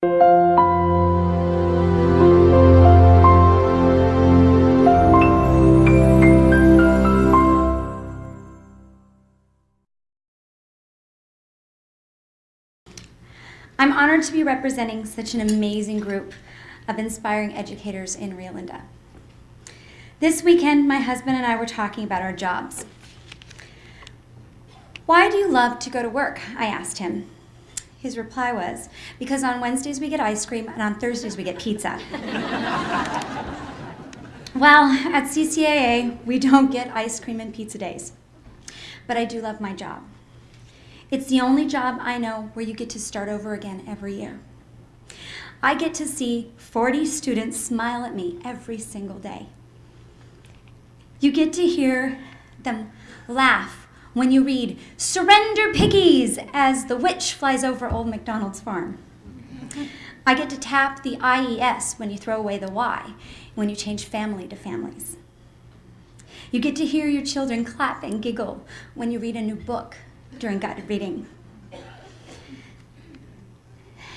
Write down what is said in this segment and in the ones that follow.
I'm honored to be representing such an amazing group of inspiring educators in Rio Linda. This weekend, my husband and I were talking about our jobs. Why do you love to go to work? I asked him. His reply was, because on Wednesdays we get ice cream and on Thursdays we get pizza. well, at CCAA, we don't get ice cream and pizza days. But I do love my job. It's the only job I know where you get to start over again every year. I get to see 40 students smile at me every single day. You get to hear them laugh when you read, Surrender Piggies, as the witch flies over Old MacDonald's farm. I get to tap the IES when you throw away the Y, when you change family to families. You get to hear your children clap and giggle when you read a new book during guided reading.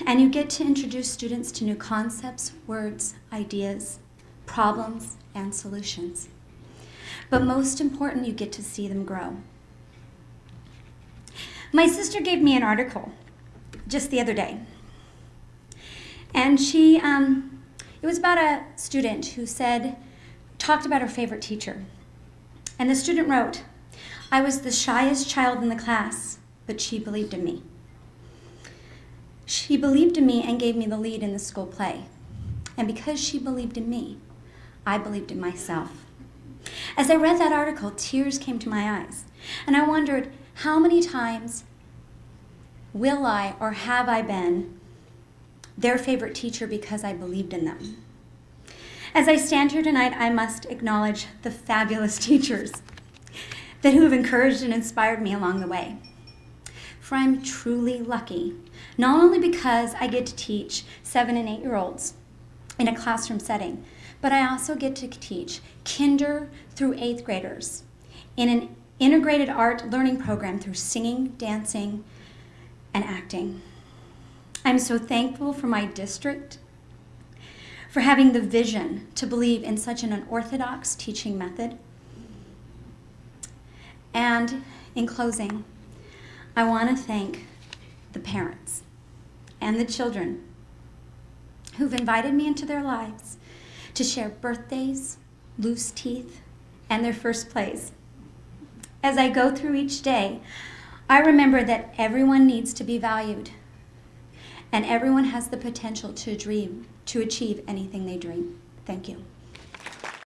And you get to introduce students to new concepts, words, ideas, problems, and solutions. But most important, you get to see them grow. My sister gave me an article just the other day. And she, um, it was about a student who said, talked about her favorite teacher. And the student wrote, I was the shyest child in the class, but she believed in me. She believed in me and gave me the lead in the school play. And because she believed in me, I believed in myself. As I read that article, tears came to my eyes. And I wondered, how many times will I or have I been their favorite teacher because I believed in them? As I stand here tonight, I must acknowledge the fabulous teachers that who have encouraged and inspired me along the way. For I'm truly lucky, not only because I get to teach seven and eight year olds in a classroom setting, but I also get to teach kinder through eighth graders in an integrated art learning program through singing, dancing, and acting. I'm so thankful for my district for having the vision to believe in such an unorthodox teaching method and in closing, I want to thank the parents and the children who've invited me into their lives to share birthdays, loose teeth, and their first plays. As I go through each day, I remember that everyone needs to be valued and everyone has the potential to dream, to achieve anything they dream. Thank you.